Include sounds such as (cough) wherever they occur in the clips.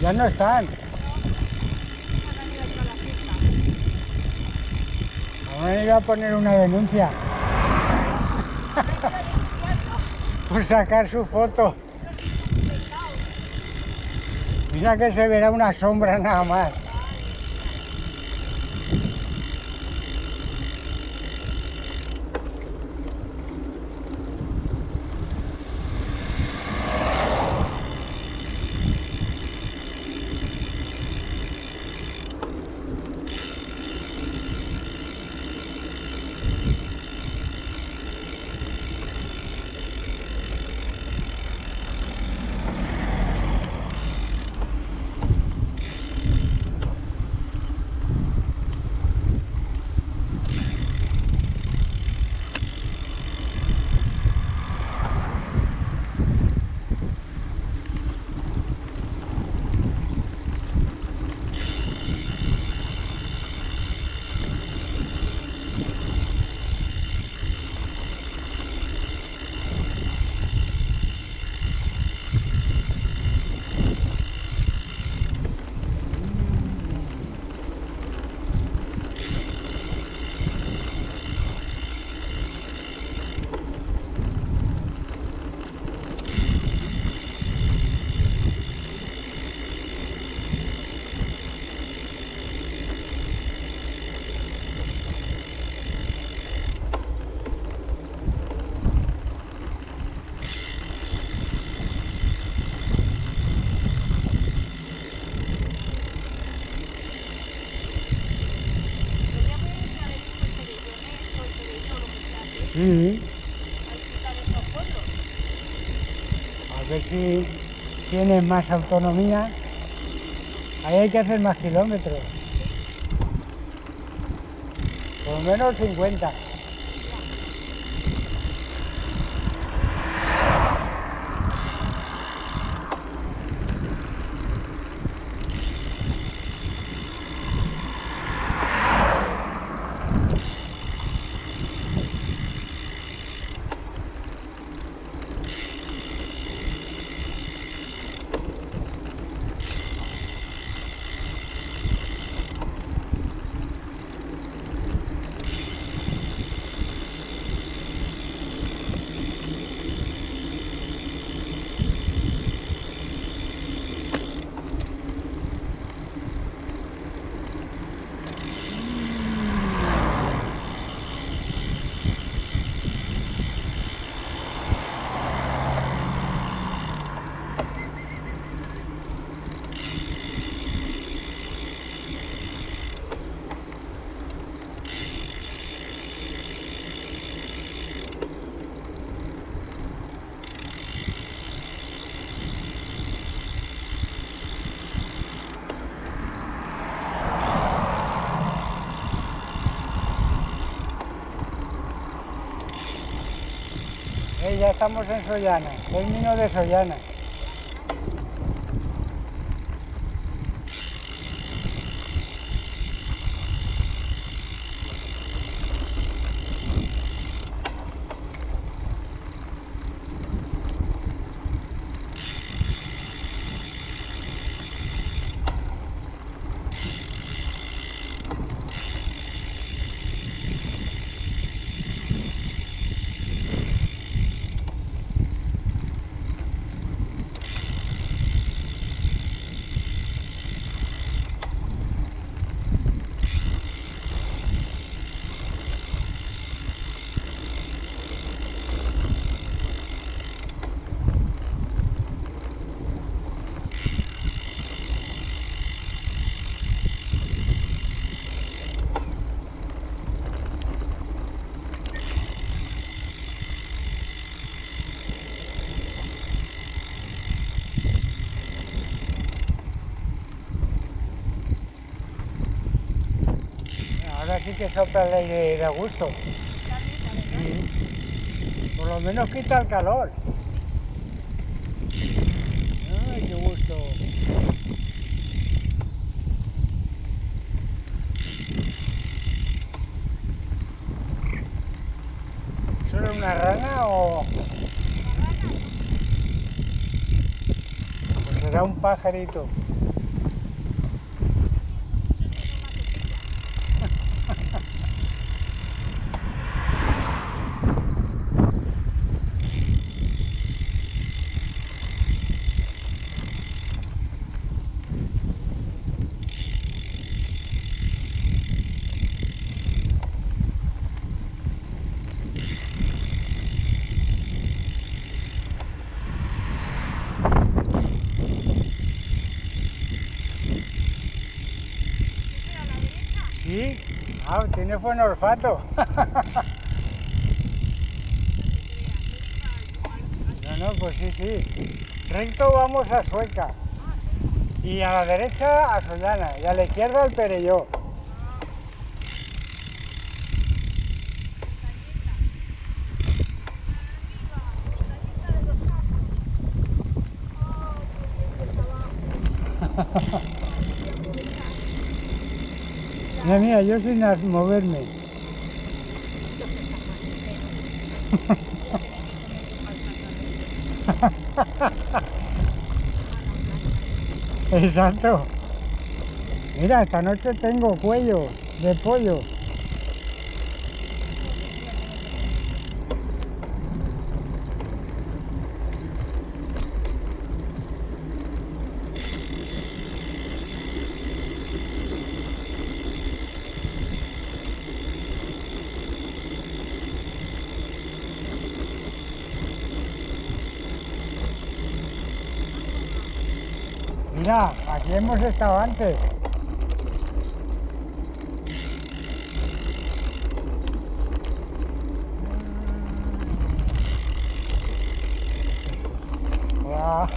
Ya no están. Ahora iba a poner una denuncia. (laughs) Por sacar su foto. Mira que se verá una sombra nada más. Sí. A ver si tienen más autonomía. Ahí hay que hacer más kilómetros. Por lo menos 50. Eh, ya estamos en Sollana, término de Sollana. Ahora sí que sopla el aire de gusto. Por lo menos quita el calor. Ay, qué gusto. ¿Solo una rana o...? Pues será un pajarito. Sí, ah, tiene buen olfato. (laughs) No, no, pues sí, sí. Recto vamos a Sueca. Y a la derecha a Sollana. Y a la izquierda al Perelló. (laughs) (laughs) Mira, mira, yo sin moverme. (laughs) Exacto. Mira, esta noche tengo cuello de pollo. Mira, aquí hemos estado antes. Hola.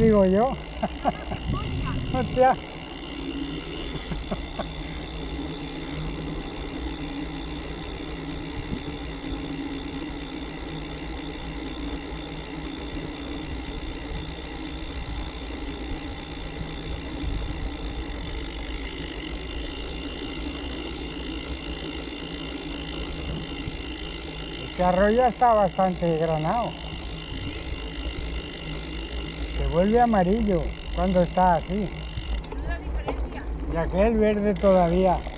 Digo yo. (laughs) Hostia. Este arroyo está bastante granado. Vuelve amarillo cuando está así. Y aquel verde todavía.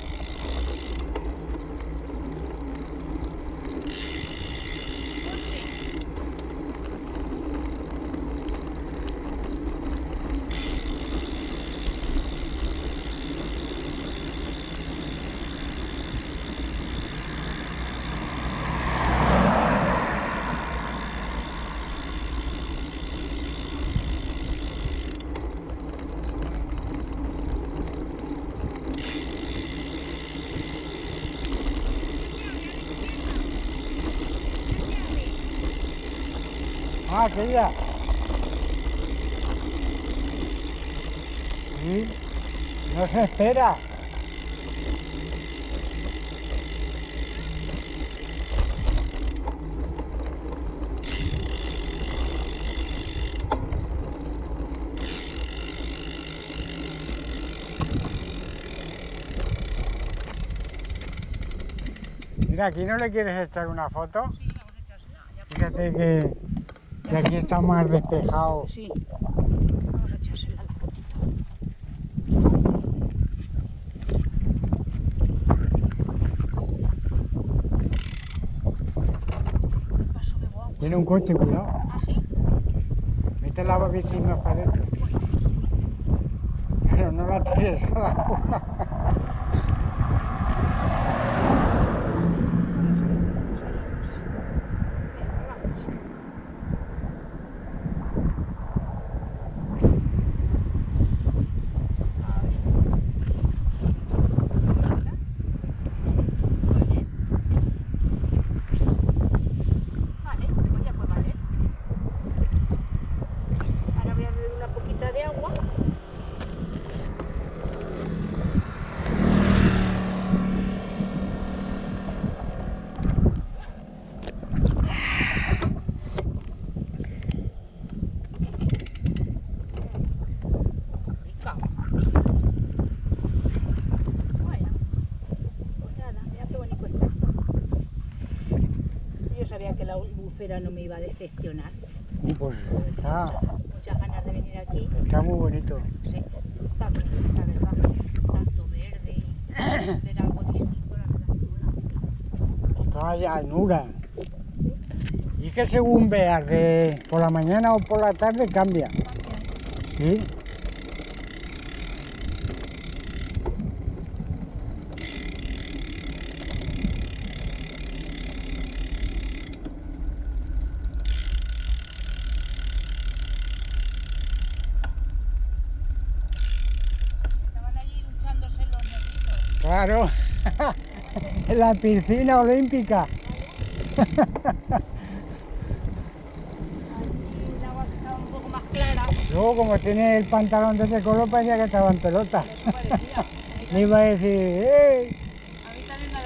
Ah, aquella. Sí, no se espera. Mira, aquí no le quieres echar una foto. Fíjate que, que aquí está más despejado. Sí. Vamos a echársela la fotito. Paso de guau. Tiene un coche, cuidado. ¿Ah, sí? Mete la bici más para adentro. Pero no la tires al agua. Sabía que la bufera no me iba a decepcionar. Y pues está, muchas, muchas ganas de venir aquí. está muy bonito. Sí, está bonito, la verdad. Tanto verde y (coughs) ver algo distinto, la verdad que mola. Toda llanura. Y que según veas de por la mañana o por la tarde cambia. Sí. Claro. (laughs) La piscina olímpica. (laughs) Luego como tiene el pantalón de ese color parecía que estaba en pelota. (laughs) Le iba a decir, ¡eh! A mí también me.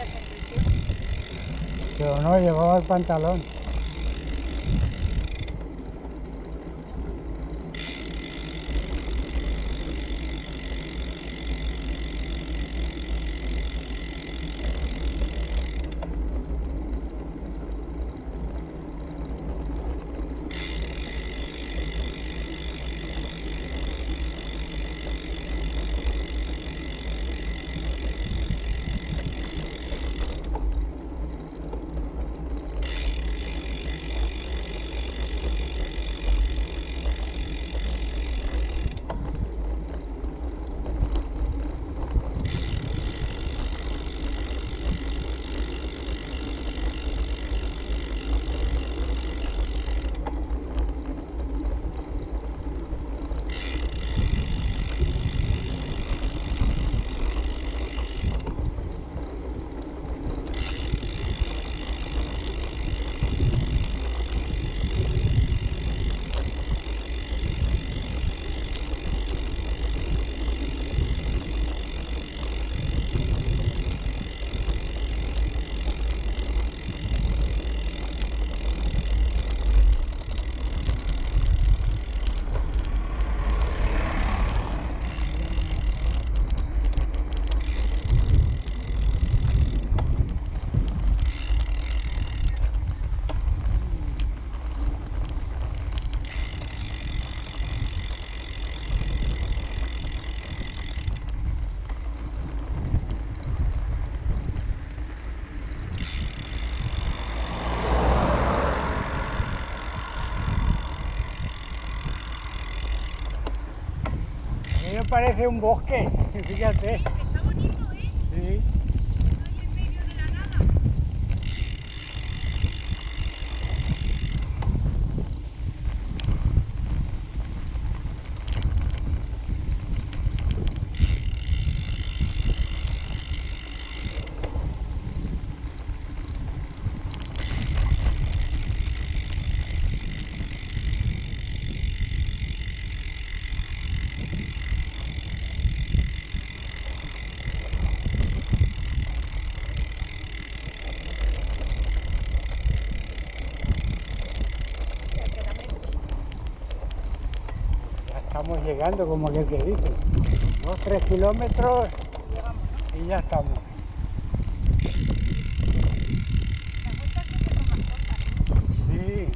Pero no, llevaba el pantalón. Parece un bosque, (laughs) fíjate. Está bonito, ¿eh? Sí. Estoy en medio de la nada. Ya queda menos. Ya estamos llegando, como aquel que dice. Dos, tres kilómetros y ya estamos. Sí.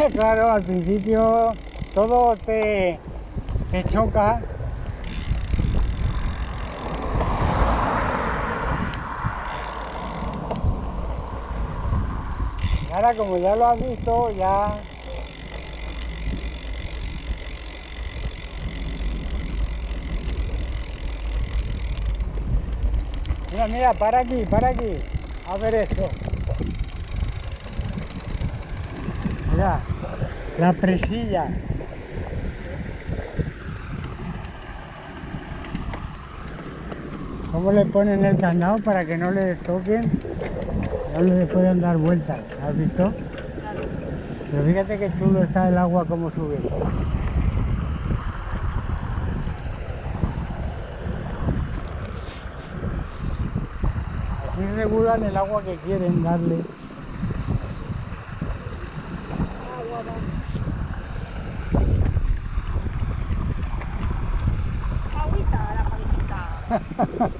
(laughs) Claro, al principio todo te, te choca. Y ahora como ya lo has visto, ya... Mira, mira, para aquí, para aquí. A ver esto. Mira, la presilla. ¿Cómo le ponen el candado para que no le toquen? No le puedan dar vueltas. ¿Has visto? Pero fíjate qué chulo está el agua como sube. Así regulan el agua que quieren darle. Agüita la (laughs)